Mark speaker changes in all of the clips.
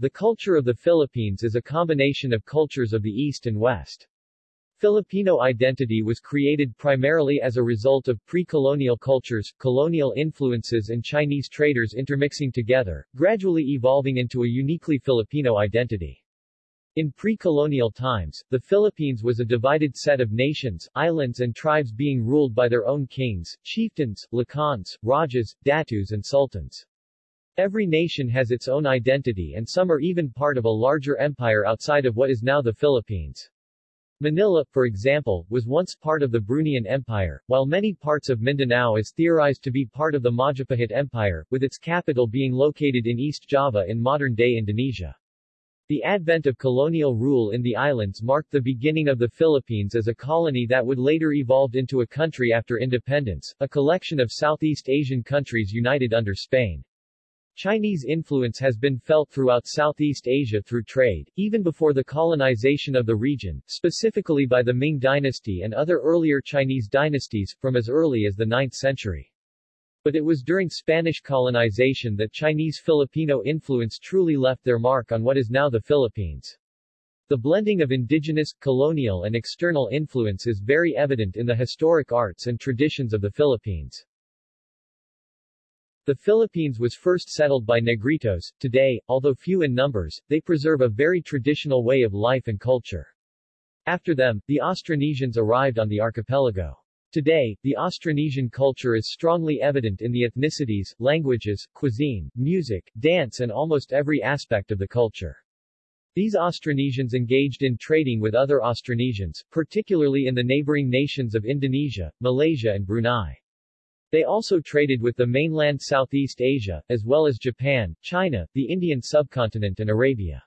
Speaker 1: The culture of the Philippines is a combination of cultures of the East and West. Filipino identity was created primarily as a result of pre-colonial cultures, colonial influences and Chinese traders intermixing together, gradually evolving into a uniquely Filipino identity. In pre-colonial times, the Philippines was a divided set of nations, islands and tribes being ruled by their own kings, chieftains, lakans, rajas, datus and sultans. Every nation has its own identity and some are even part of a larger empire outside of what is now the Philippines. Manila, for example, was once part of the Bruneian Empire, while many parts of Mindanao is theorized to be part of the Majapahit Empire, with its capital being located in East Java in modern-day Indonesia. The advent of colonial rule in the islands marked the beginning of the Philippines as a colony that would later evolve into a country after independence, a collection of Southeast Asian countries united under Spain. Chinese influence has been felt throughout Southeast Asia through trade, even before the colonization of the region, specifically by the Ming dynasty and other earlier Chinese dynasties, from as early as the 9th century. But it was during Spanish colonization that Chinese-Filipino influence truly left their mark on what is now the Philippines. The blending of indigenous, colonial and external influence is very evident in the historic arts and traditions of the Philippines. The Philippines was first settled by Negritos. Today, although few in numbers, they preserve a very traditional way of life and culture. After them, the Austronesians arrived on the archipelago. Today, the Austronesian culture is strongly evident in the ethnicities, languages, cuisine, music, dance and almost every aspect of the culture. These Austronesians engaged in trading with other Austronesians, particularly in the neighboring nations of Indonesia, Malaysia and Brunei. They also traded with the mainland Southeast Asia, as well as Japan, China, the Indian subcontinent and Arabia.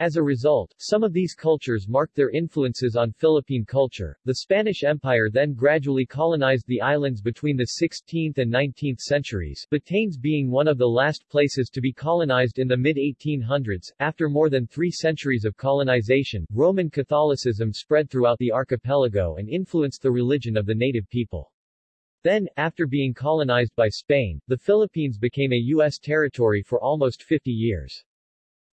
Speaker 1: As a result, some of these cultures marked their influences on Philippine culture. The Spanish Empire then gradually colonized the islands between the 16th and 19th centuries, Batanes being one of the last places to be colonized in the mid-1800s. After more than three centuries of colonization, Roman Catholicism spread throughout the archipelago and influenced the religion of the native people. Then, after being colonized by Spain, the Philippines became a U.S. territory for almost 50 years.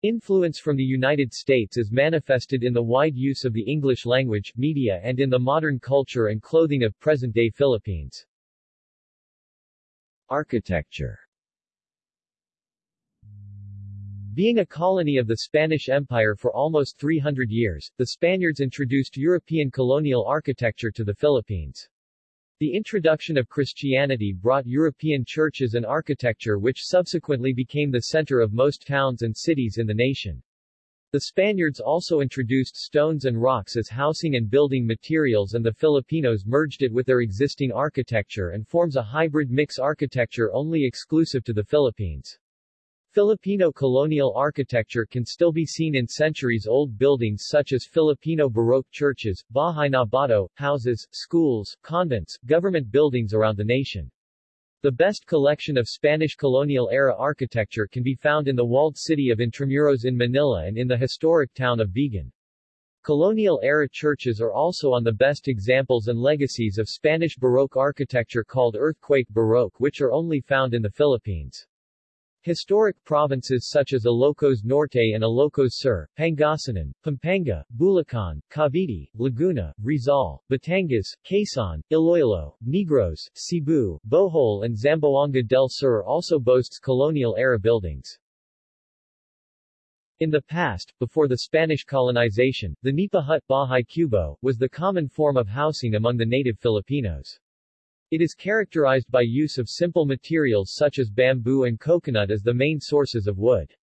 Speaker 1: Influence from the United States is manifested in the wide use of the English language, media and in the modern culture and clothing of present-day Philippines. Architecture Being a colony of the Spanish Empire for almost 300 years, the Spaniards introduced European colonial architecture to the Philippines. The introduction of Christianity brought European churches and architecture which subsequently became the center of most towns and cities in the nation. The Spaniards also introduced stones and rocks as housing and building materials and the Filipinos merged it with their existing architecture and forms a hybrid mix architecture only exclusive to the Philippines. Filipino colonial architecture can still be seen in centuries-old buildings such as Filipino Baroque churches, Bahay na Bato, houses, schools, convents, government buildings around the nation. The best collection of Spanish colonial-era architecture can be found in the walled city of Intramuros in Manila and in the historic town of Vigan. Colonial-era churches are also on the best examples and legacies of Spanish Baroque architecture called Earthquake Baroque which are only found in the Philippines. Historic provinces such as Ilocos Norte and Ilocos Sur, Pangasinan, Pampanga, Bulacan, Cavite, Laguna, Rizal, Batangas, Quezon, Iloilo, Negros, Cebu, Bohol and Zamboanga del Sur also boasts colonial-era buildings. In the past, before the Spanish colonization, the nipa hut Bahay Kubo, was the common form of housing among the native Filipinos. It is characterized by use of simple materials such as bamboo and coconut as the main sources of wood.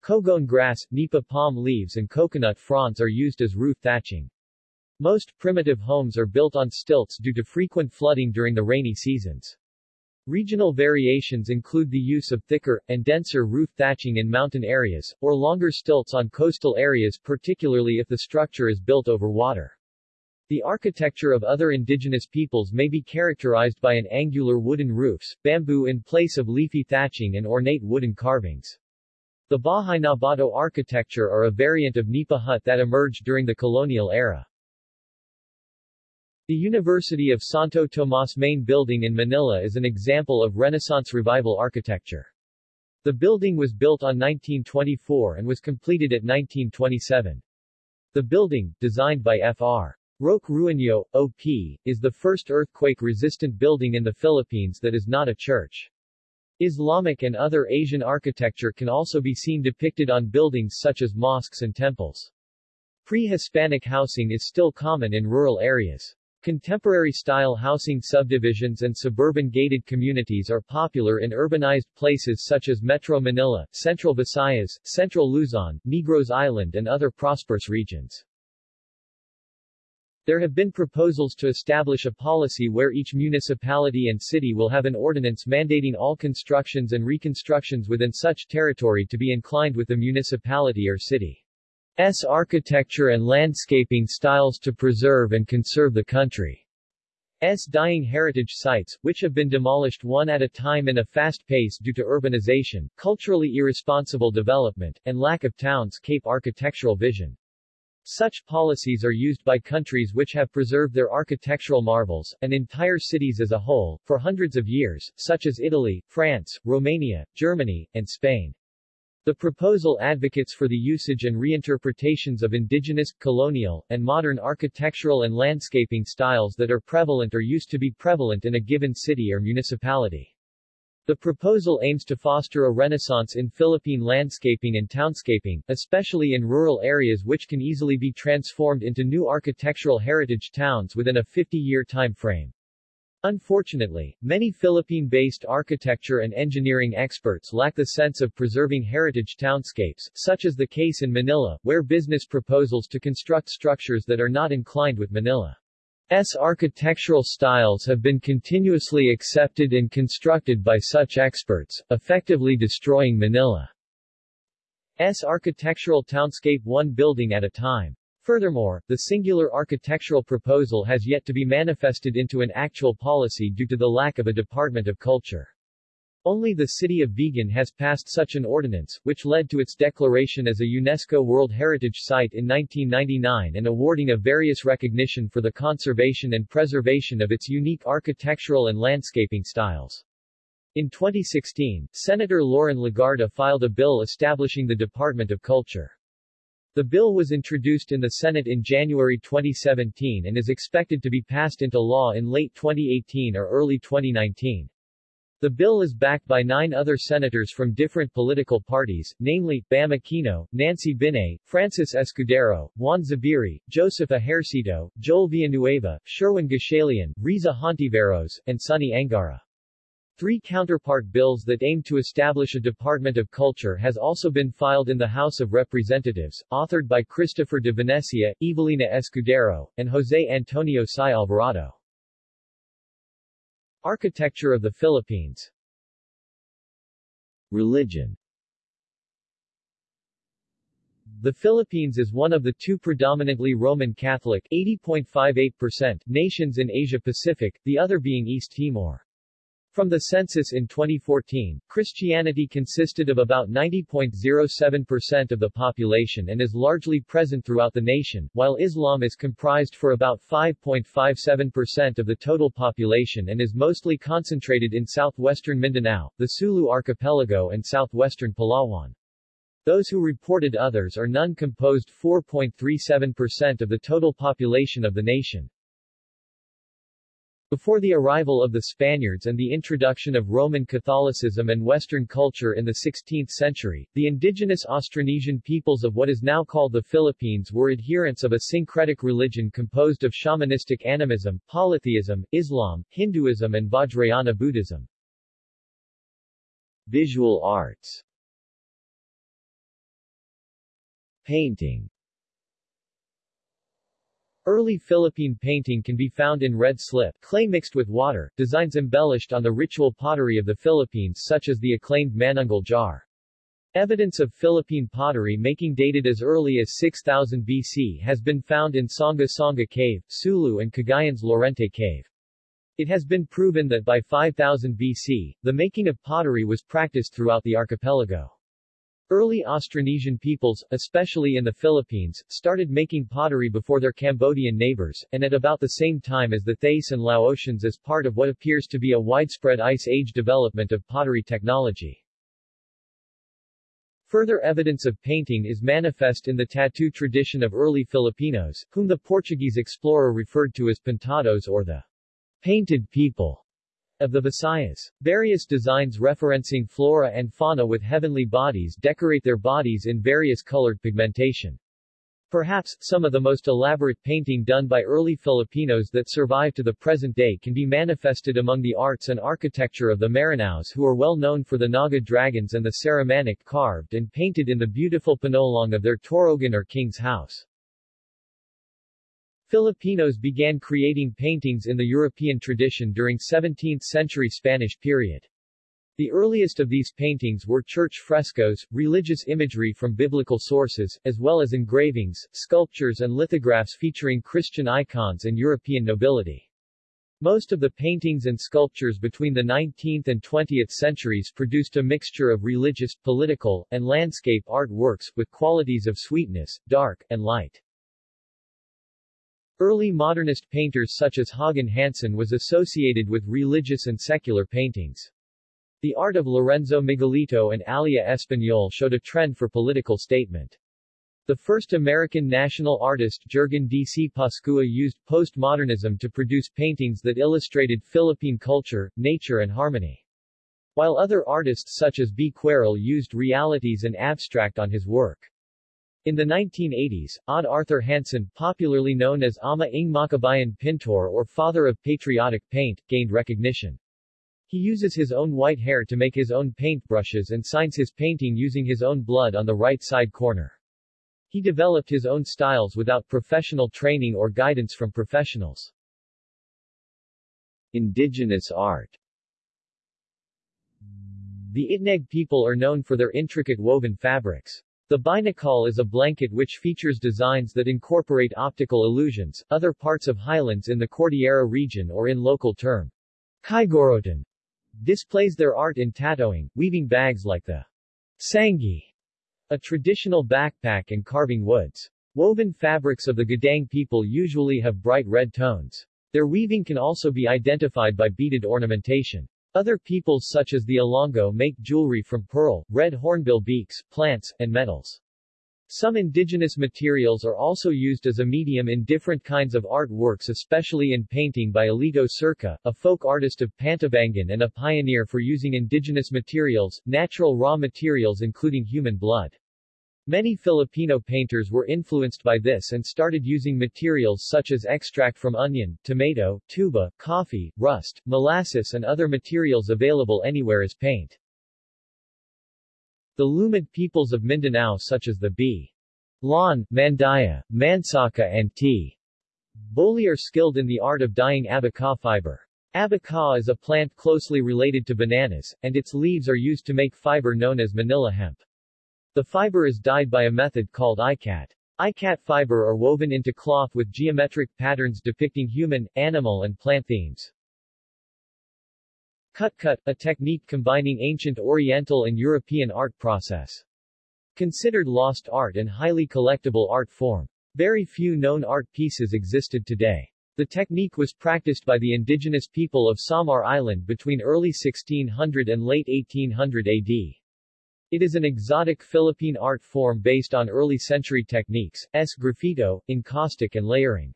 Speaker 1: Cogon grass, nipa palm leaves and coconut fronds are used as roof thatching. Most primitive homes are built on stilts due to frequent flooding during the rainy seasons. Regional variations include the use of thicker, and denser roof thatching in mountain areas, or longer stilts on coastal areas particularly if the structure is built over water. The architecture of other indigenous peoples may be characterized by an angular wooden roofs, bamboo in place of leafy thatching and ornate wooden carvings. The Bahay na Bato architecture are a variant of nipa hut that emerged during the colonial era. The University of Santo Tomas main building in Manila is an example of Renaissance Revival architecture. The building was built on 1924 and was completed at 1927. The building, designed by Fr. Roque Ruano, OP, is the first earthquake-resistant building in the Philippines that is not a church. Islamic and other Asian architecture can also be seen depicted on buildings such as mosques and temples. Pre-Hispanic housing is still common in rural areas. Contemporary-style housing subdivisions and suburban gated communities are popular in urbanized places such as Metro Manila, Central Visayas, Central Luzon, Negros Island and other prosperous regions. There have been proposals to establish a policy where each municipality and city will have an ordinance mandating all constructions and reconstructions within such territory to be inclined with the municipality or city. S architecture and landscaping styles to preserve and conserve the country's dying heritage sites, which have been demolished one at a time in a fast pace due to urbanization, culturally irresponsible development, and lack of towns-cape architectural vision. Such policies are used by countries which have preserved their architectural marvels, and entire cities as a whole, for hundreds of years, such as Italy, France, Romania, Germany, and Spain. The proposal advocates for the usage and reinterpretations of indigenous, colonial, and modern architectural and landscaping styles that are prevalent or used to be prevalent in a given city or municipality. The proposal aims to foster a renaissance in Philippine landscaping and townscaping, especially in rural areas which can easily be transformed into new architectural heritage towns within a 50-year time frame. Unfortunately, many Philippine-based architecture and engineering experts lack the sense of preserving heritage townscapes, such as the case in Manila, where business proposals to construct structures that are not inclined with Manila. S architectural styles have been continuously accepted and constructed by such experts, effectively destroying Manila's architectural townscape one building at a time. Furthermore, the singular architectural proposal has yet to be manifested into an actual policy due to the lack of a Department of Culture. Only the city of Vigan has passed such an ordinance, which led to its declaration as a UNESCO World Heritage Site in 1999 and awarding of various recognition for the conservation and preservation of its unique architectural and landscaping styles. In 2016, Senator Loren Legarda filed a bill establishing the Department of Culture. The bill was introduced in the Senate in January 2017 and is expected to be passed into law in late 2018 or early 2019. The bill is backed by nine other senators from different political parties, namely, Bam Aquino, Nancy Binay, Francis Escudero, Juan Zubiri, Joseph Ejercito, Joel Villanueva, Sherwin Gatchalian, Riza Hontiveros, and Sonny Angara. Three counterpart bills that aim to establish a Department of Culture has also been filed in the House of Representatives, authored by Christopher de Venecia, Evelina Escudero, and Jose Antonio Sy Alvarado. Architecture of the Philippines Religion The Philippines is one of the two predominantly Roman Catholic 80.58% nations in Asia-Pacific, the other being East Timor. From the census in 2014, Christianity consisted of about 90.07% of the population and is largely present throughout the nation, while Islam is comprised for about 5.57% of the total population and is mostly concentrated in southwestern Mindanao, the Sulu archipelago and southwestern Palawan. Those who reported others or none composed 4.37% of the total population of the nation. Before the arrival of the Spaniards and the introduction of Roman Catholicism and Western culture in the 16th century, the indigenous Austronesian peoples of what is now called the Philippines were adherents of a syncretic religion composed of shamanistic animism, polytheism, Islam, Hinduism and Vajrayana Buddhism. Visual arts Painting Early Philippine painting can be found in red slip, clay mixed with water, designs embellished on the ritual pottery of the Philippines such as the acclaimed Manunggal jar. Evidence of Philippine pottery making dated as early as 6000 BC has been found in Sanga Sanga Cave, Sulu and Cagayan's Laurente Cave. It has been proven that by 5000 BC, the making of pottery was practiced throughout the archipelago. Early Austronesian peoples, especially in the Philippines, started making pottery before their Cambodian neighbors, and at about the same time as the Thais and Laotians as part of what appears to be a widespread Ice Age development of pottery technology. Further evidence of painting is manifest in the tattoo tradition of early Filipinos, whom the Portuguese explorer referred to as pintados or the painted people of the Visayas. Various designs referencing flora and fauna with heavenly bodies decorate their bodies in various colored pigmentation. Perhaps, some of the most elaborate painting done by early Filipinos that survive to the present day can be manifested among the arts and architecture of the Maranaos who are well known for the Naga dragons and the Sarimanok carved and painted in the beautiful panolong of their Torogan or king's house. Filipinos began creating paintings in the European tradition during 17th-century Spanish period. The earliest of these paintings were church frescoes, religious imagery from biblical sources, as well as engravings, sculptures and lithographs featuring Christian icons and European nobility. Most of the paintings and sculptures between the 19th and 20th centuries produced a mixture of religious, political, and landscape art works, with qualities of sweetness, dark, and light. Early modernist painters such as Hagen Hansen was associated with religious and secular paintings. The art of Lorenzo Miguelito and Alia Español showed a trend for political statement. The first American national artist Jurgen D. C. Pascua used postmodernism to produce paintings that illustrated Philippine culture, nature and harmony. While other artists such as B. Querol used realities and abstract on his work. In the 1980s, Odd Arthur Hansen, popularly known as Ama ng Makabayan Pintor or Father of Patriotic Paint, gained recognition. He uses his own white hair to make his own paint brushes and signs his painting using his own blood on the right side corner. He developed his own styles without professional training or guidance from professionals. Indigenous art The Itneg people are known for their intricate woven fabrics. The binakol is a blanket which features designs that incorporate optical illusions, other parts of highlands in the Cordillera region or in local term, Kaigorotan, displays their art in tattooing, weaving bags like the sangi, a traditional backpack and carving woods. Woven fabrics of the Gaddang people usually have bright red tones. Their weaving can also be identified by beaded ornamentation. Other peoples such as the Ilonggo make jewelry from pearl, red hornbill beaks, plants, and metals. Some indigenous materials are also used as a medium in different kinds of art works especially in painting by Elito Circa, a folk artist of Pantabangan and a pioneer for using indigenous materials, natural raw materials including human blood. Many Filipino painters were influenced by this and started using materials such as extract from onion, tomato, tuba, coffee, rust, molasses and other materials available anywhere as paint. The Lumad peoples of Mindanao such as the B. Lon, Mandaya, Mansaka and T. Boli are skilled in the art of dyeing abaca fiber. Abaca is a plant closely related to bananas, and its leaves are used to make fiber known as Manila hemp. The fiber is dyed by a method called ikat. Ikat fiber are woven into cloth with geometric patterns depicting human, animal and plant themes. Kutkat, a technique combining ancient Oriental and European art process. Considered lost art and highly collectible art form. Very few known art pieces existed today. The technique was practiced by the indigenous people of Samar Island between early 1600 and late 1800 AD. It is an exotic Philippine art form based on early century techniques, sgraffito, encaustic and layering.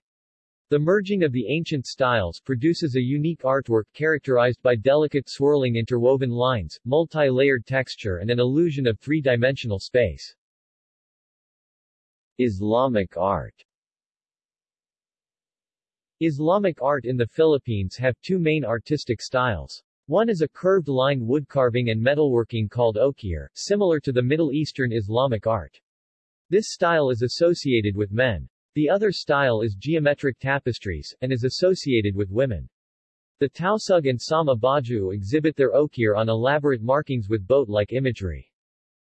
Speaker 1: The merging of the ancient styles produces a unique artwork characterized by delicate swirling interwoven lines, multi-layered texture and an illusion of three-dimensional space. Islamic art Islamic art in the Philippines have two main artistic styles. One is a curved line woodcarving and metalworking called okir, similar to the Middle Eastern Islamic art. This style is associated with men. The other style is geometric tapestries, and is associated with women. The Tausug and Sama-Bajau exhibit their okir on elaborate markings with boat-like imagery.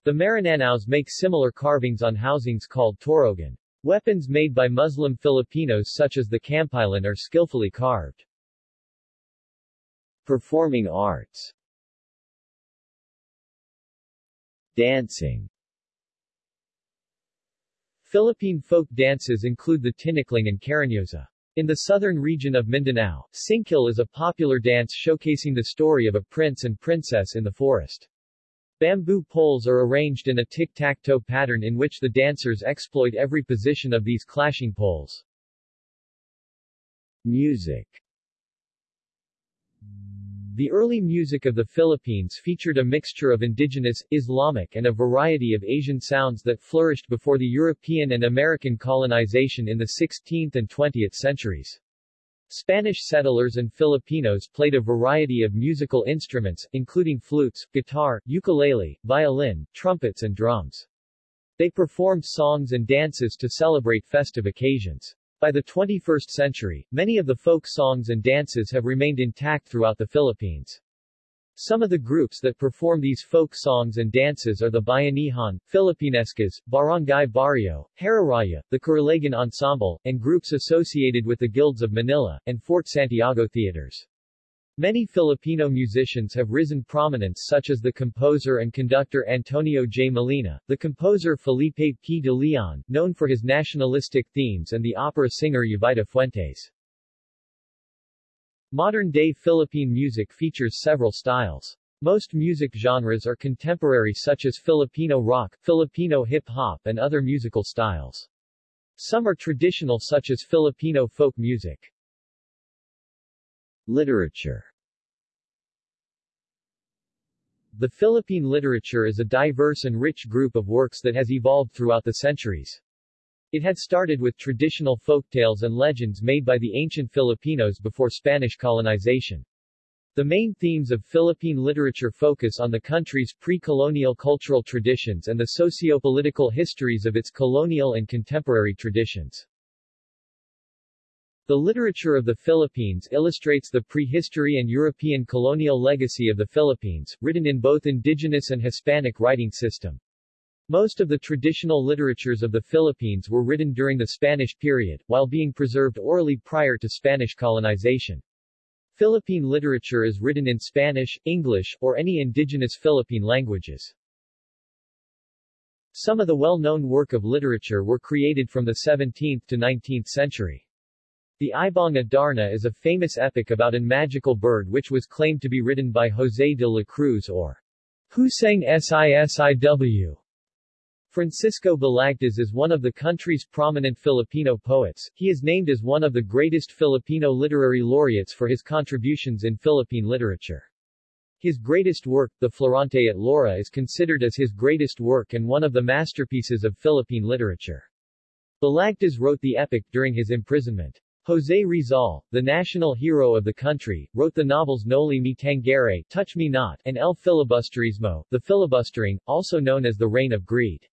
Speaker 1: The Marananaos make similar carvings on housings called torogan. Weapons made by Muslim Filipinos such as the kampilan are skillfully carved. Performing arts Dancing Philippine folk dances include the tinikling and cariñosa. In the southern region of Mindanao, singkil is a popular dance showcasing the story of a prince and princess in the forest. Bamboo poles are arranged in a tic-tac-toe pattern in which the dancers exploit every position of these clashing poles. Music The early music of the Philippines featured a mixture of indigenous, Islamic and a variety of Asian sounds that flourished before the European and American colonization in the 16th and 20th centuries. Spanish settlers and Filipinos played a variety of musical instruments, including flutes, guitar, ukulele, violin, trumpets and drums. They performed songs and dances to celebrate festive occasions. By the 21st century, many of the folk songs and dances have remained intact throughout the Philippines. Some of the groups that perform these folk songs and dances are the Bayanihan, Filipinescas, Barangay Barrio, Hararaya, the Karilagan Ensemble, and groups associated with the Guilds of Manila, and Fort Santiago theaters. Many Filipino musicians have risen prominence such as the composer and conductor Antonio J. Molina, the composer Felipe P. de Leon, known for his nationalistic themes and the opera singer Jovita Fuentes. Modern-day Philippine music features several styles. Most music genres are contemporary such as Filipino rock, Filipino hip-hop and other musical styles. Some are traditional such as Filipino folk music. Literature The Philippine literature is a diverse and rich group of works that has evolved throughout the centuries. It had started with traditional folktales and legends made by the ancient Filipinos before Spanish colonization. The main themes of Philippine literature focus on the country's pre-colonial cultural traditions and the socio-political histories of its colonial and contemporary traditions. The literature of the Philippines illustrates the prehistory and European colonial legacy of the Philippines, written in both indigenous and Hispanic writing system. Most of the traditional literatures of the Philippines were written during the Spanish period, while being preserved orally prior to Spanish colonization. Philippine literature is written in Spanish, English, or any indigenous Philippine languages. Some of the well-known work of literature were created from the 17th to 19th century. The Ibong Adarna is a famous epic about an magical bird which was claimed to be written by José de la Cruz or Husang Sisiw. Francisco Balagtas is one of the country's prominent Filipino poets. He is named as one of the greatest Filipino literary laureates for his contributions in Philippine literature. His greatest work, The Florante at Laura is considered as his greatest work and one of the masterpieces of Philippine literature. Balagtas wrote the epic during his imprisonment. José Rizal, the national hero of the country, wrote the novels Noli Me Tangere, Touch Me Not, and El Filibusterismo, The Filibustering, also known as The Reign of Greed.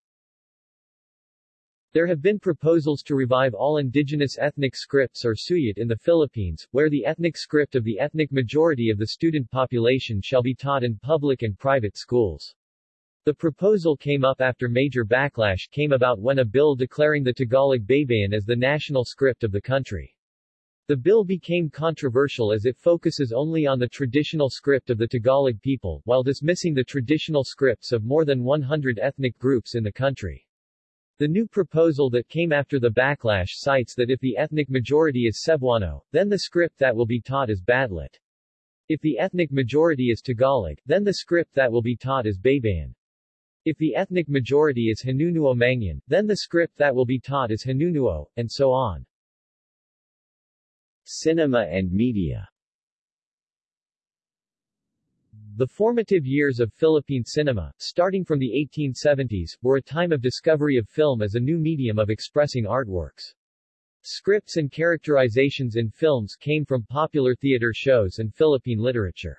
Speaker 1: There have been proposals to revive all indigenous ethnic scripts or suyat in the Philippines, where the ethnic script of the ethnic majority of the student population shall be taught in public and private schools. The proposal came up after major backlash came about when a bill declaring the Tagalog Baybayin as the national script of the country. The bill became controversial as it focuses only on the traditional script of the Tagalog people, while dismissing the traditional scripts of more than 100 ethnic groups in the country. The new proposal that came after the backlash cites that if the ethnic majority is Cebuano, then the script that will be taught is Badlit. If the ethnic majority is Tagalog, then the script that will be taught is Baybayin. If the ethnic majority is Hanunuo Mangyan, then the script that will be taught is Hanunuo, and so on. Cinema and media the formative years of Philippine cinema, starting from the 1870s, were a time of discovery of film as a new medium of expressing artworks. Scripts and characterizations in films came from popular theater shows and Philippine literature.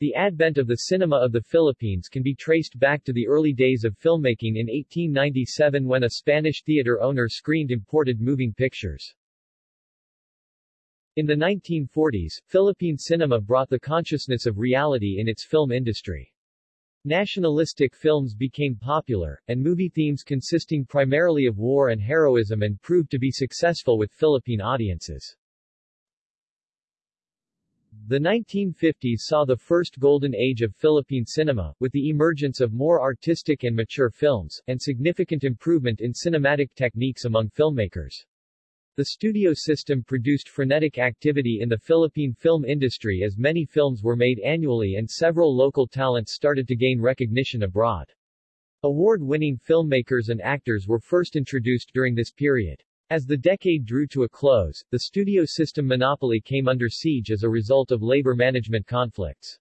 Speaker 1: The advent of the cinema of the Philippines can be traced back to the early days of filmmaking in 1897 when a Spanish theater owner screened imported moving pictures. In the 1940s, Philippine cinema brought the consciousness of reality in its film industry. Nationalistic films became popular, and movie themes consisting primarily of war and heroism and proved to be successful with Philippine audiences. The 1950s saw the first golden age of Philippine cinema, with the emergence of more artistic and mature films, and significant improvement in cinematic techniques among filmmakers. The studio system produced frenetic activity in the Philippine film industry as many films were made annually and several local talents started to gain recognition abroad. Award-winning filmmakers and actors were first introduced during this period. As the decade drew to a close, the studio system monopoly came under siege as a result of labor management conflicts.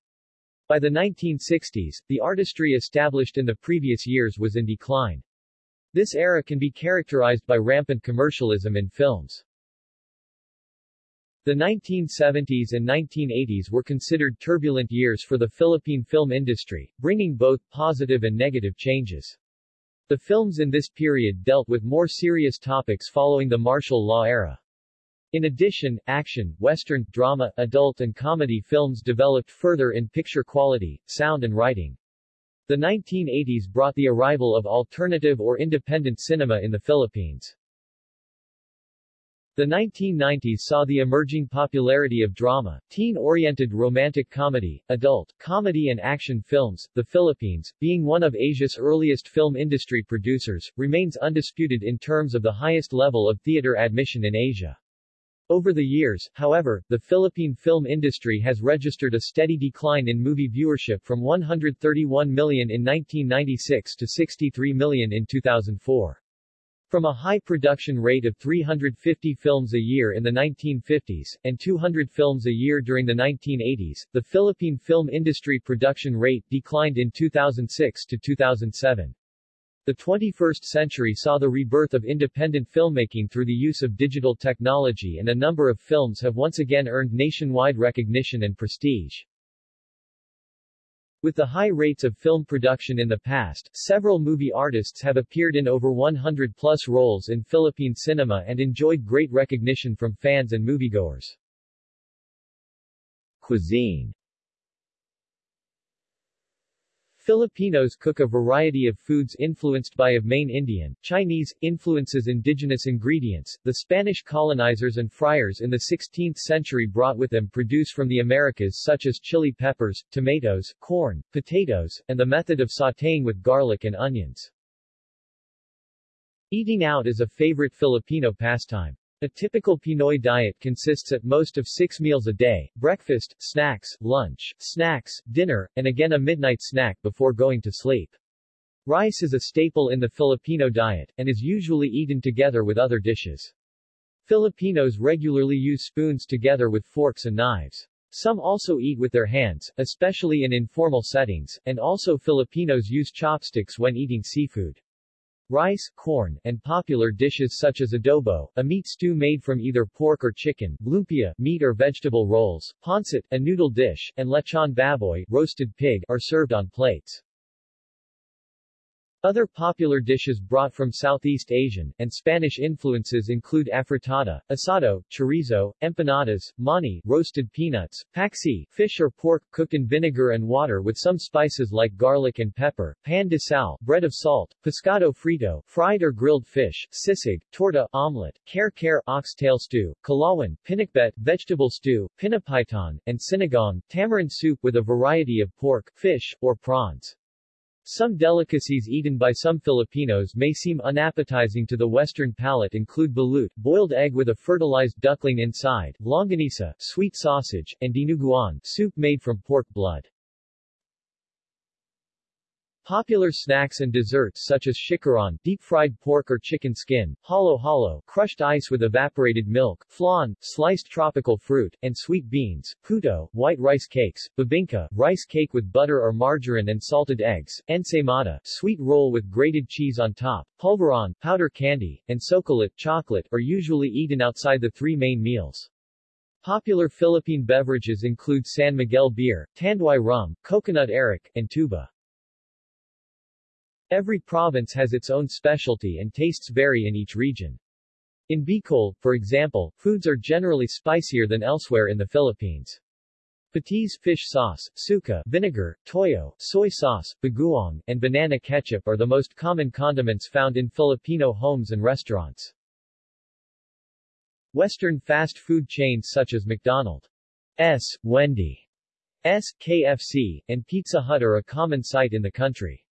Speaker 1: By the 1960s, the artistry established in the previous years was in decline. This era can be characterized by rampant commercialism in films. The 1970s and 1980s were considered turbulent years for the Philippine film industry, bringing both positive and negative changes. The films in this period dealt with more serious topics following the martial law era. In addition, action, western, drama, adult and comedy films developed further in picture quality, sound and writing. The 1980s brought the arrival of alternative or independent cinema in the Philippines. The 1990s saw the emerging popularity of drama, teen-oriented romantic comedy, adult, comedy and action films. The Philippines, being one of Asia's earliest film industry producers, remains undisputed in terms of the highest level of theater admission in Asia. Over the years, however, the Philippine film industry has registered a steady decline in movie viewership from 131 million in 1996 to 63 million in 2004. From a high production rate of 350 films a year in the 1950s, and 200 films a year during the 1980s, the Philippine film industry production rate declined in 2006 to 2007. The 21st century saw the rebirth of independent filmmaking through the use of digital technology and a number of films have once again earned nationwide recognition and prestige. With the high rates of film production in the past, several movie artists have appeared in over 100-plus roles in Philippine cinema and enjoyed great recognition from fans and moviegoers. Cuisine Filipinos cook a variety of foods influenced by of main Indian, Chinese, influences indigenous ingredients. The Spanish colonizers and friars in the 16th century brought with them produce from the Americas such as chili peppers, tomatoes, corn, potatoes, and the method of sautéing with garlic and onions. Eating out is a favorite Filipino pastime. A typical Pinoy diet consists at most of six meals a day, breakfast, snacks, lunch, snacks, dinner, and again a midnight snack before going to sleep. Rice is a staple in the Filipino diet, and is usually eaten together with other dishes. Filipinos regularly use spoons together with forks and knives. Some also eat with their hands, especially in informal settings, and also Filipinos use chopsticks when eating seafood. Rice, corn, and popular dishes such as adobo, a meat stew made from either pork or chicken, lumpia, meat or vegetable rolls, pancit, a noodle dish, and lechon baboy, roasted pig, are served on plates. Other popular dishes brought from Southeast Asian and Spanish influences include afritada, asado, chorizo, empanadas, mani, roasted peanuts, paksiw, fish or pork cooked in vinegar and water with some spices like garlic and pepper, pan de sal, bread of salt, pescado frito, fried or grilled fish, sisig, torta, omelette, kare-kare, oxtail stew, kalawan, pinakbet, vegetable stew, pinapaitan, and sinigang, tamarind soup with a variety of pork, fish, or prawns. Some delicacies eaten by some Filipinos may seem unappetizing to the Western palate include balut, boiled egg with a fertilized duckling inside, longanisa, sweet sausage, and dinuguan, soup made from pork blood. Popular snacks and desserts such as chicharon, deep-fried pork or chicken skin, halo-halo, crushed ice with evaporated milk, flan, sliced tropical fruit, and sweet beans, puto, white rice cakes, bibingka, rice cake with butter or margarine and salted eggs, ensaymada, sweet roll with grated cheese on top, polvoron, powder candy, and sokolate, chocolate, are usually eaten outside the three main meals. Popular Philippine beverages include San Miguel beer, Tanduay rum, coconut arak, and tuba. Every province has its own specialty and tastes vary in each region. In Bicol, for example, foods are generally spicier than elsewhere in the Philippines. Patis fish sauce, suka, vinegar, toyo, soy sauce, bagoong, and banana ketchup are the most common condiments found in Filipino homes and restaurants. Western fast food chains such as McDonald's, Wendy's, KFC, and Pizza Hut are a common sight in the country.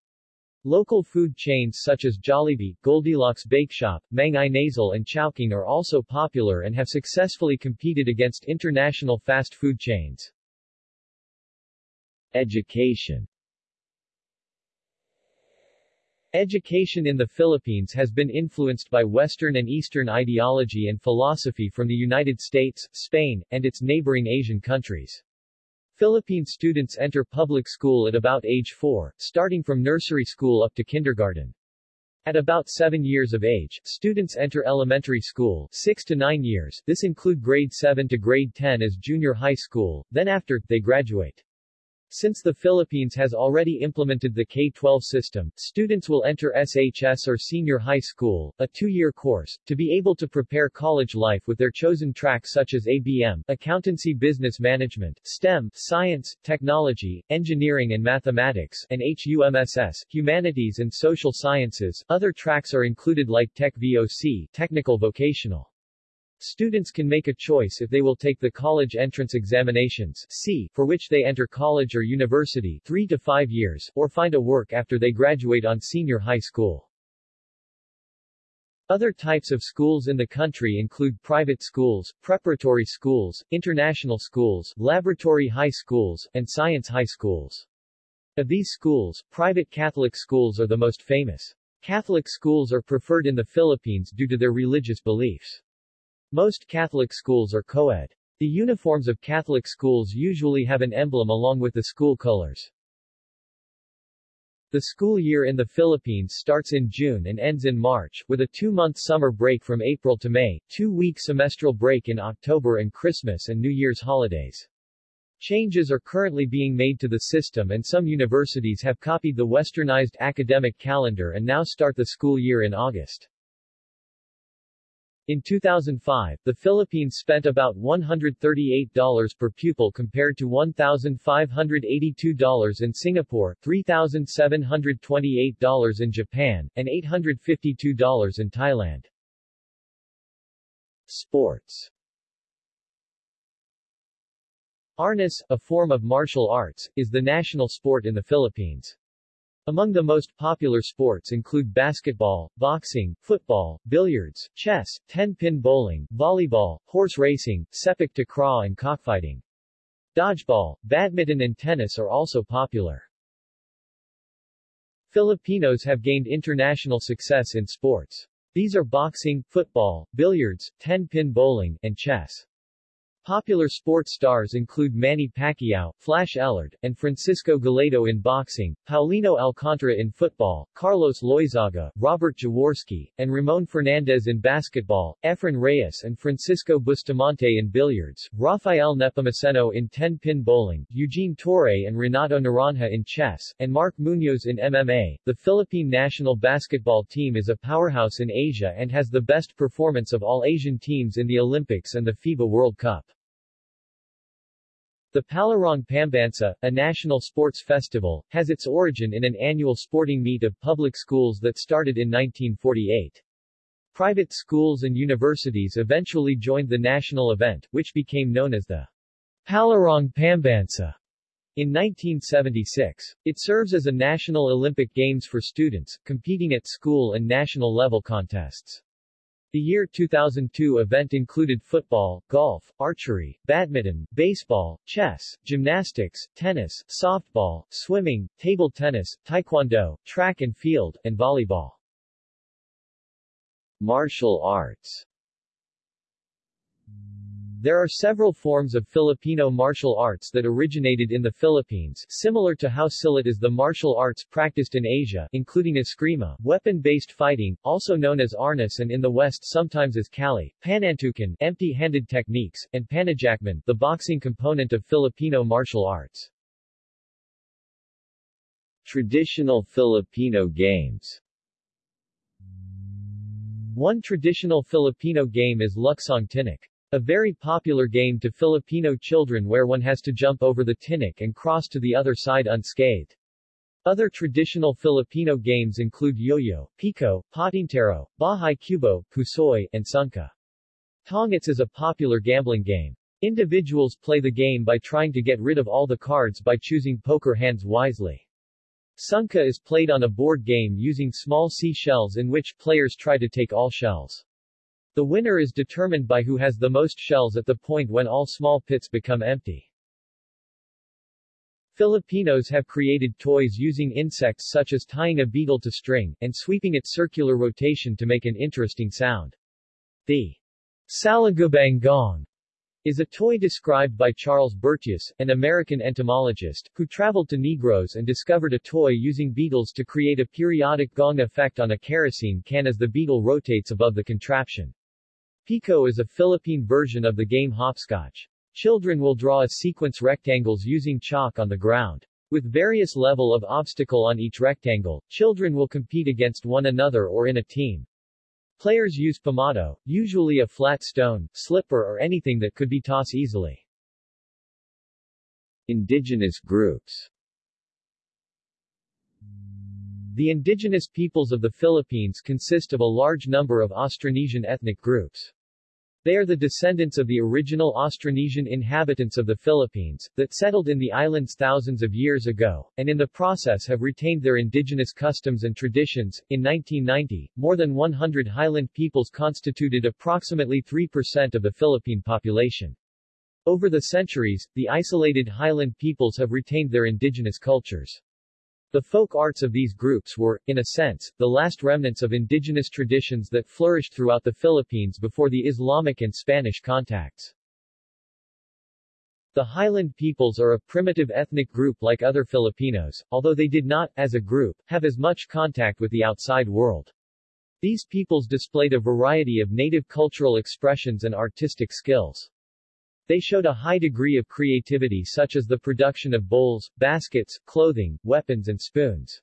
Speaker 1: Local food chains such as Jollibee, Goldilocks Bake Shop, Mang Inasal and Chowking are also popular and have successfully competed against international fast food chains. Education Education in the Philippines has been influenced by Western and Eastern ideology and philosophy from the United States, Spain, and its neighboring Asian countries. Philippine students enter public school at about age 4, starting from nursery school up to kindergarten. At about 7 years of age, students enter elementary school 6 to 9 years, this include grade 7 to grade 10 as junior high school, then after, they graduate. Since the Philippines has already implemented the K-12 system, students will enter SHS or senior high school, a two-year course, to be able to prepare college life with their chosen track such as ABM, Accountancy Business Management, STEM, Science, Technology, Engineering and Mathematics, and HUMSS, Humanities and Social Sciences. Other tracks are included like Tech VOC, Technical Vocational. Students can make a choice if they will take the college entrance examinations C, for which they enter college or university 3 to 5 years, or find a work after they graduate on senior high school. Other types of schools in the country include private schools, preparatory schools, international schools, laboratory high schools, and science high schools. Of these schools, private Catholic schools are the most famous. Catholic schools are preferred in the Philippines due to their religious beliefs. Most Catholic schools are co-ed. The uniforms of Catholic schools usually have an emblem along with the school colors. The school year in the Philippines starts in June and ends in March, with a two-month summer break from April to May, two-week semestral break in October and Christmas and New Year's holidays. Changes are currently being made to the system and some universities have copied the westernized academic calendar and now start the school year in August. In 2005, the Philippines spent about $138 per pupil compared to $1,582 in Singapore, $3,728 in Japan, and $852 in Thailand. Sports Arnis, a form of martial arts, is the national sport in the Philippines. Among the most popular sports include basketball, boxing, football, billiards, chess, 10-pin bowling, volleyball, horse racing, sepak takraw and cockfighting. Dodgeball, badminton and tennis are also popular. Filipinos have gained international success in sports. These are boxing, football, billiards, 10-pin bowling, and chess. Popular sports stars include Manny Pacquiao, Flash Elorde, and Francisco Guilledo in boxing, Paulino Alcantara in football, Carlos Loyzaga, Robert Jaworski, and Ramon Fernandez in basketball, Efren Reyes and Francisco Bustamante in billiards, Rafael Nepomuceno in 10-pin bowling, Eugene Torre and Renato Naranja in chess, and Mark Munoz in MMA. The Philippine national basketball team is a powerhouse in Asia and has the best performance of all Asian teams in the Olympics and the FIBA World Cup. The Palarong Pambansa, a national sports festival, has its origin in an annual sporting meet of public schools that started in 1948. Private schools and universities eventually joined the national event, which became known as the Palarong Pambansa. In 1976, it serves as a national Olympic Games for students, competing at school and national level contests. The year 2002 event included football, golf, archery, badminton, baseball, chess, gymnastics, tennis, softball, swimming, table tennis, taekwondo, track and field, and volleyball. Martial arts there are several forms of Filipino martial arts that originated in the Philippines, similar to how silat is the martial arts practiced in Asia, including eskrima, weapon-based fighting, also known as arnis and in the West sometimes as kali, panantukan, empty-handed techniques, and pananjakman, the boxing component of Filipino martial arts. Traditional Filipino games One traditional Filipino game is Luksong. A very popular game to Filipino children where one has to jump over the tinik and cross to the other side unscathed. Other traditional Filipino games include yo-yo, pico, patintero, bahay kubo, pusoy, and sungka. Tongits is a popular gambling game. Individuals play the game by trying to get rid of all the cards by choosing poker hands wisely. Sungka is played on a board game using small sea shells in which players try to take all shells. The winner is determined by who has the most shells at the point when all small pits become empty. Filipinos have created toys using insects such as tying a beetle to string, and sweeping its circular rotation to make an interesting sound. The Salagubang gong is a toy described by Charles Bertius, an American entomologist, who traveled to Negros and discovered a toy using beetles to create a periodic gong effect on a kerosene can as the beetle rotates above the contraption. Pico is a Philippine version of the game hopscotch. Children will draw a sequence rectangles using chalk on the ground. With various level of obstacle on each rectangle, children will compete against one another or in a team. Players use pamato, usually a flat stone, slipper or anything that could be tossed easily. Indigenous groups The indigenous peoples of the Philippines consist of a large number of Austronesian ethnic groups. They are the descendants of the original Austronesian inhabitants of the Philippines, that settled in the islands thousands of years ago, and in the process have retained their indigenous customs and traditions. In 1990, more than 100 highland peoples constituted approximately 3% of the Philippine population. Over the centuries, the isolated highland peoples have retained their indigenous cultures. The folk arts of these groups were, in a sense, the last remnants of indigenous traditions that flourished throughout the Philippines before the Islamic and Spanish contacts. The Highland peoples are a primitive ethnic group like other Filipinos, although they did not, as a group, have as much contact with the outside world. These peoples displayed a variety of native cultural expressions and artistic skills. They showed a high degree of creativity such as the production of bowls, baskets, clothing, weapons and spoons.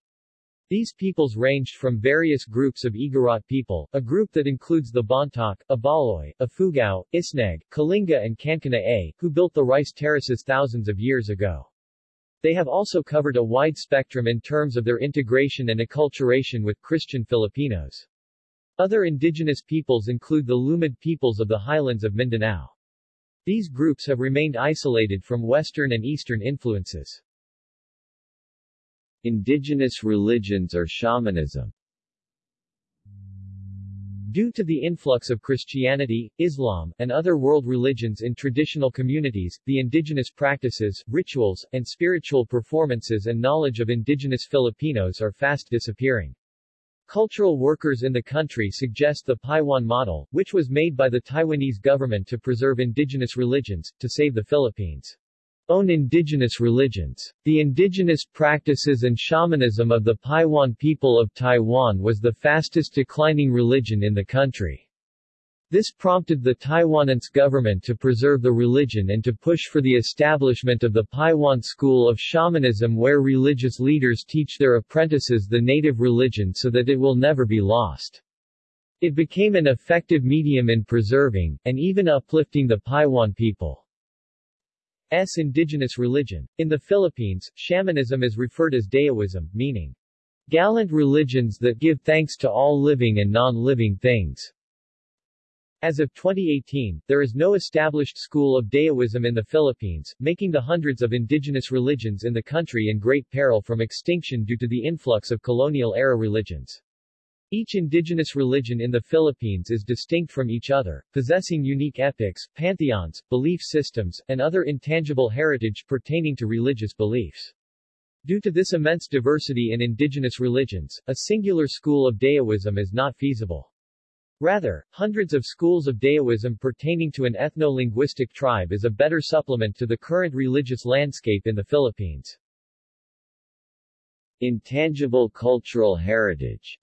Speaker 1: These peoples ranged from various groups of Igorot people, a group that includes the Bontoc, Ibaloi, Ifugao, Isneg, Kalinga and Kankanaey, who built the rice terraces thousands of years ago. They have also covered a wide spectrum in terms of their integration and acculturation with Christian Filipinos. Other indigenous peoples include the Lumad peoples of the highlands of Mindanao. These groups have remained isolated from Western and Eastern influences. Indigenous religions or shamanism Due to the influx of Christianity, Islam, and other world religions in traditional communities, the indigenous practices, rituals, and spiritual performances and knowledge of indigenous Filipinos are fast disappearing. Cultural workers in the country suggest the Paiwan model, which was made by the Taiwanese government to preserve indigenous religions, to save the Philippines' own indigenous religions. The indigenous practices and shamanism of the Paiwan people of Taiwan was the fastest declining religion in the country. This prompted the Taiwanese government to preserve the religion and to push for the establishment of the Paiwan School of Shamanism where religious leaders teach their apprentices the native religion so that it will never be lost. It became an effective medium in preserving, and even uplifting the Paiwan people's indigenous religion. In the Philippines, shamanism is referred as Dayawism, meaning gallant religions that give thanks to all living and non-living things. As of 2018, there is no established school of Dayawism in the Philippines, making the hundreds of indigenous religions in the country in great peril from extinction due to the influx of colonial-era religions. Each indigenous religion in the Philippines is distinct from each other, possessing unique epics, pantheons, belief systems, and other intangible heritage pertaining to religious beliefs. Due to this immense diversity in indigenous religions, a singular school of Dayawism is not feasible. Rather, hundreds of schools of Dayawism pertaining to an ethno-linguistic tribe is a better supplement to the current religious landscape in the Philippines. Intangible cultural heritage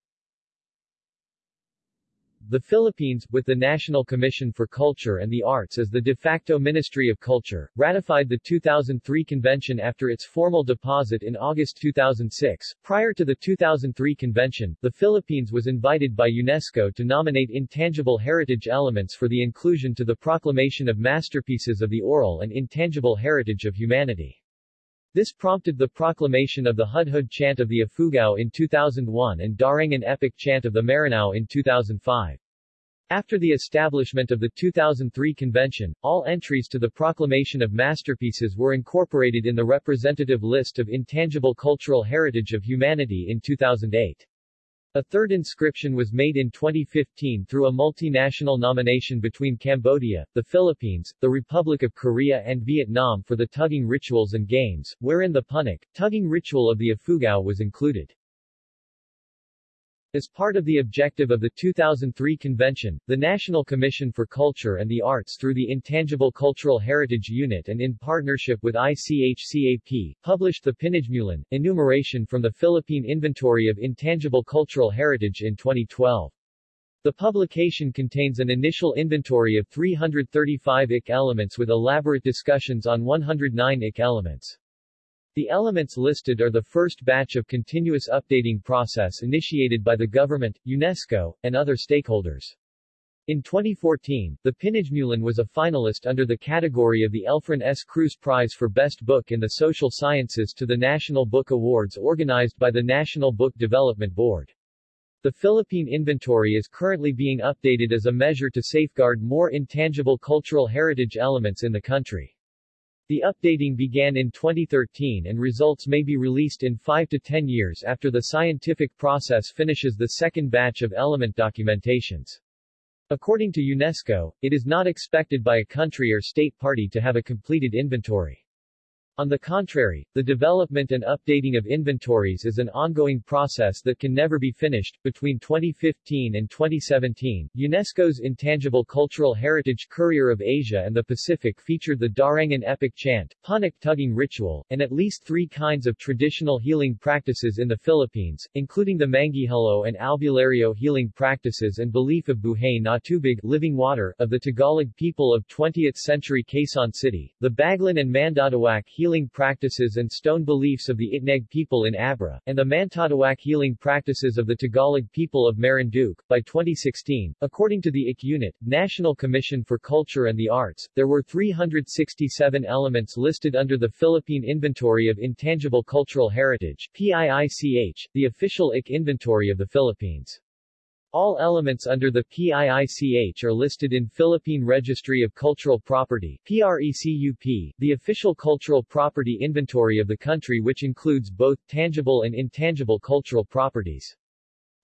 Speaker 1: the Philippines, with the National Commission for Culture and the Arts as the de facto Ministry of Culture, ratified the 2003 convention after its formal deposit in August 2006. Prior to the 2003 convention, the Philippines was invited by UNESCO to nominate intangible heritage elements for the inclusion to the proclamation of masterpieces of the oral and intangible heritage of humanity. This prompted the proclamation of the Hudhud chant of the Ifugao in 2001 and Darangen epic chant of the Maranao in 2005. After the establishment of the 2003 convention, all entries to the Proclamation of Masterpieces were incorporated in the representative list of intangible cultural heritage of humanity in 2008. A third inscription was made in 2015 through a multinational nomination between Cambodia, the Philippines, the Republic of Korea and Vietnam for the tugging rituals and games, wherein the punnuk, tugging ritual of the Ifugao was included. As part of the objective of the 2003 convention, the National Commission for Culture and the Arts through the Intangible Cultural Heritage Unit and in partnership with ICHCAP, published the Pinagmulan, enumeration from the Philippine Inventory of Intangible Cultural Heritage in 2012. The publication contains an initial inventory of 335 IC elements with elaborate discussions on 109 IC elements. The elements listed are the first batch of continuous updating process initiated by the government, UNESCO, and other stakeholders. In 2014, The Pinagmulan was a finalist under the category of the Elfren S. Cruz Prize for Best Book in the Social Sciences to the National Book Awards organized by the National Book Development Board. The Philippine inventory is currently being updated as a measure to safeguard more intangible cultural heritage elements in the country. The updating began in 2013 and results may be released in 5 to 10 years after the scientific process finishes the second batch of element documentations. According to UNESCO, it is not expected by a country or state party to have a completed inventory. On the contrary, the development and updating of inventories is an ongoing process that can never be finished. Between 2015 and 2017, UNESCO's Intangible Cultural Heritage Courier of Asia and the Pacific featured the Darangen epic chant, punnuk tugging ritual, and at least three kinds of traditional healing practices in the Philippines, including the Manggihalo and Albulario healing practices and belief of Buhay na Tubig living water of the Tagalog people of 20th century Quezon City, the Baglan and Mandadawak healing healing practices and stone beliefs of the Itneg people in Abra, and the Mantadawak healing practices of the Tagalog people of Marinduque. By 2016, according to the IC Unit, National Commission for Culture and the Arts, there were 367 elements listed under the Philippine Inventory of Intangible Cultural Heritage PIICH, the official IC inventory of the Philippines. All elements under the PIICH are listed in Philippine Registry of Cultural Property PRECUP, the official cultural property inventory of the country which includes both tangible and intangible cultural properties.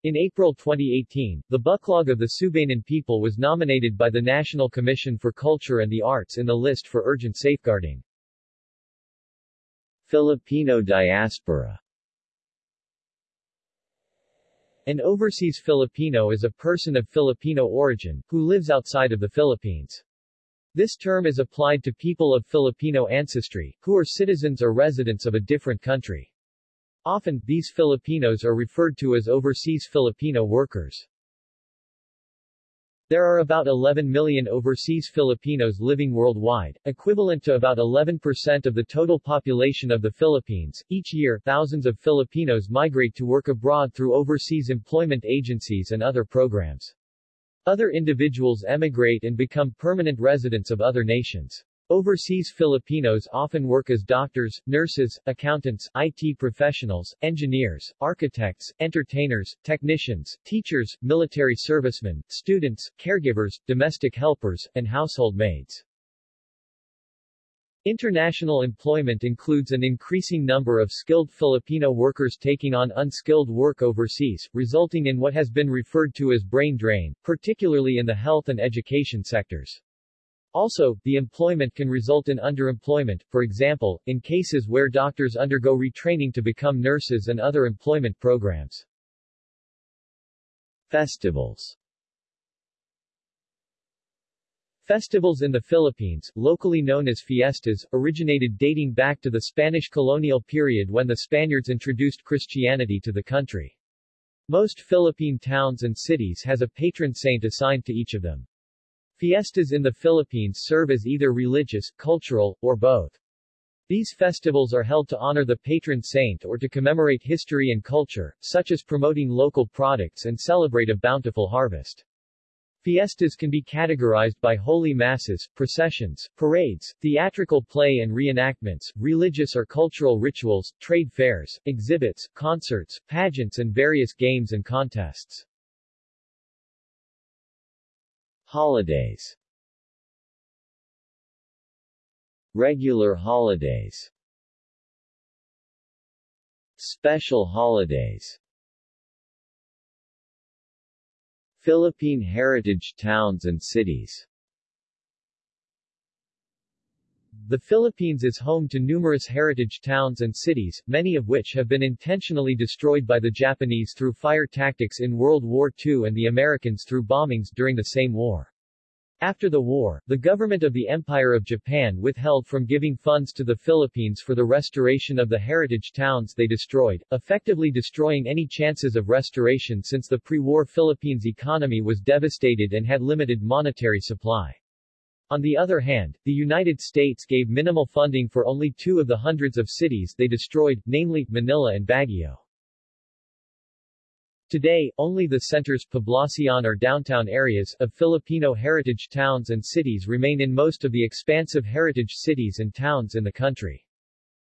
Speaker 1: In April 2018, the Buklog of the Subanen people was nominated by the National Commission for Culture and the Arts in the list for urgent safeguarding. Filipino diaspora an overseas Filipino is a person of Filipino origin, who lives outside of the Philippines. This term is applied to people of Filipino ancestry, who are citizens or residents of a different country. Often, these Filipinos are referred to as overseas Filipino workers. There are about 11 million overseas Filipinos living worldwide, equivalent to about 11% of the total population of the Philippines. Each year, thousands of Filipinos migrate to work abroad through overseas employment agencies and other programs. Other individuals emigrate and become permanent residents of other nations. Overseas Filipinos often work as doctors, nurses, accountants, IT professionals, engineers, architects, entertainers, technicians, teachers, military servicemen, students, caregivers, domestic helpers, and household maids. International employment includes an increasing number of skilled Filipino workers taking on unskilled work overseas, resulting in what has been referred to as brain drain, particularly in the health and education sectors. Also, the employment can result in underemployment, for example, in cases where doctors undergo retraining to become nurses and other employment programs. Festivals Festivals in the Philippines, locally known as fiestas, originated dating back to the Spanish colonial period when the Spaniards introduced Christianity to the country. Most Philippine towns and cities has a patron saint assigned to each of them. Fiestas in the Philippines serve as either religious, cultural, or both. These festivals are held to honor the patron saint or to commemorate history and culture, such as promoting local products and celebrate a bountiful harvest. Fiestas can be categorized by holy masses, processions, parades, theatrical play and reenactments, religious or cultural rituals, trade fairs, exhibits, concerts, pageants and various games and contests. Holidays. Regular holidays. Special holidays. Philippine heritage towns and cities The Philippines is home to numerous heritage towns and cities, many of which have been intentionally destroyed by the Japanese through fire tactics in World War II and the Americans through bombings during the same war. After the war, the government of the Empire of Japan withheld from giving funds to the Philippines for the restoration of the heritage towns they destroyed, effectively destroying any chances of restoration since the pre-war Philippines economy was devastated and had limited monetary supply. On the other hand, the United States gave minimal funding for only two of the hundreds of cities they destroyed, namely, Manila and Baguio. Today, only the centers Poblacion or downtown areas of Filipino heritage towns and cities remain in most of the expansive heritage cities and towns in the country.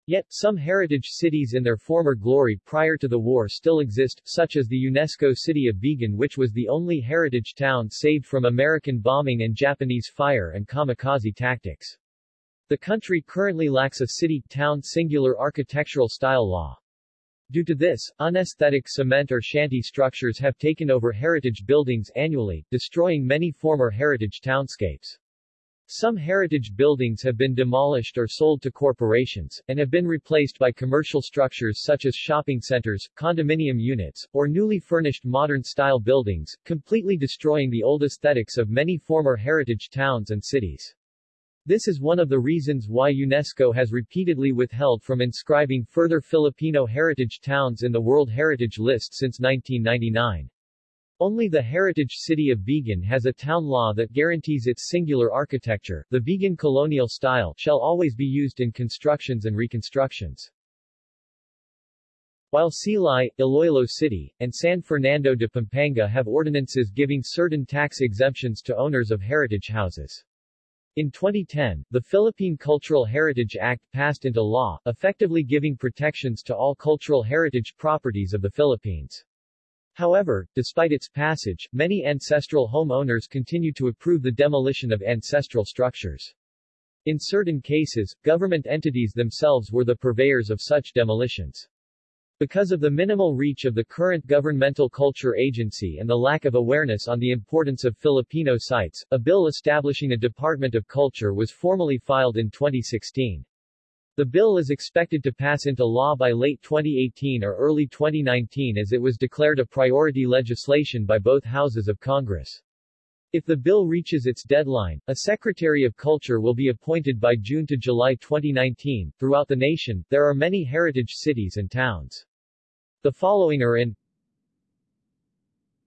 Speaker 1: Yet, some heritage cities in their former glory prior to the war still exist, such as the UNESCO city of Vigan which was the only heritage town saved from American bombing and Japanese fire and kamikaze tactics. The country currently lacks a city-town singular architectural style law. Due to this, unesthetic cement or shanty structures have taken over heritage buildings annually, destroying many former heritage townscapes. Some heritage buildings have been demolished or sold to corporations, and have been replaced by commercial structures such as shopping centers, condominium units, or newly furnished modern-style buildings, completely destroying the old aesthetics of many former heritage towns and cities. This is one of the reasons why UNESCO has repeatedly withheld from inscribing further Filipino heritage towns in the World Heritage List since 1999. Only the heritage city of Vigan has a town law that guarantees its singular architecture. The Vigan colonial style shall always be used in constructions and reconstructions. While Silay, Iloilo City, and San Fernando de Pampanga have ordinances giving certain tax exemptions to owners of heritage houses. In 2010, the Philippine Cultural Heritage Act passed into law, effectively giving protections to all cultural heritage properties of the Philippines. However, despite its passage, many ancestral homeowners continue to approve the demolition of ancestral structures. In certain cases, government entities themselves were the purveyors of such demolitions. Because of the minimal reach of the current governmental culture agency and the lack of awareness on the importance of Filipino sites, a bill establishing a Department of Culture was formally filed in 2016. The bill is expected to pass into law by late 2018 or early 2019 as it was declared a priority legislation by both houses of Congress. If the bill reaches its deadline, a Secretary of Culture will be appointed by June to July 2019. Throughout the nation, there are many heritage cities and towns. The following are in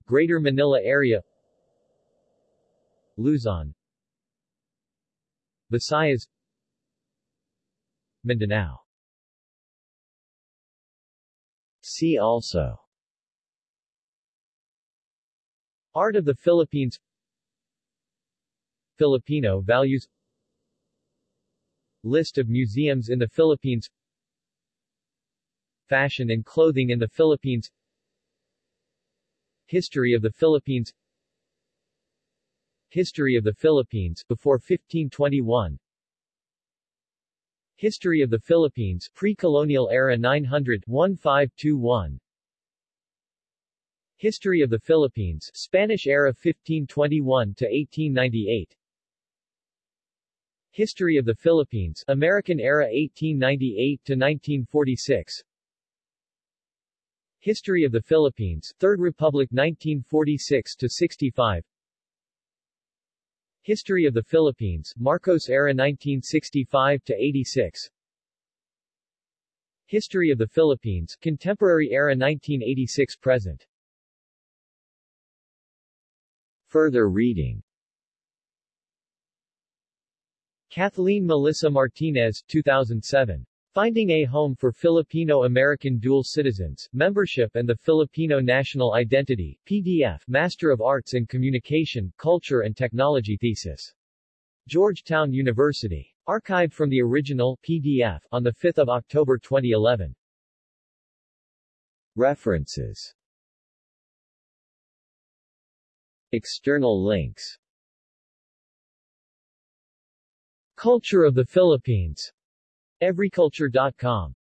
Speaker 1: Greater Manila area Luzon Visayas Mindanao. See also. Art of the Philippines. Filipino values. List of museums in the Philippines. Fashion and clothing in the Philippines. History of the Philippines. History of the Philippines before 1521 History of the Philippines pre-colonial era 900-1521 History of the Philippines Spanish era 1521 to 1898 History of the Philippines American era 1898 to 1946 History of the Philippines, Third Republic 1946 to 65. History of the Philippines, Marcos era 1965-86 History of the Philippines, Contemporary era 1986 present. Further reading Kathleen Melissa Martinez, 2007. Finding a Home for Filipino-American Dual Citizens, Membership and the Filipino National Identity, PDF, Master of Arts in Communication, Culture and Technology thesis. Georgetown University. Archived from the original, PDF, on 5 October 2011. References External links Culture of the Philippines. Everyculture.com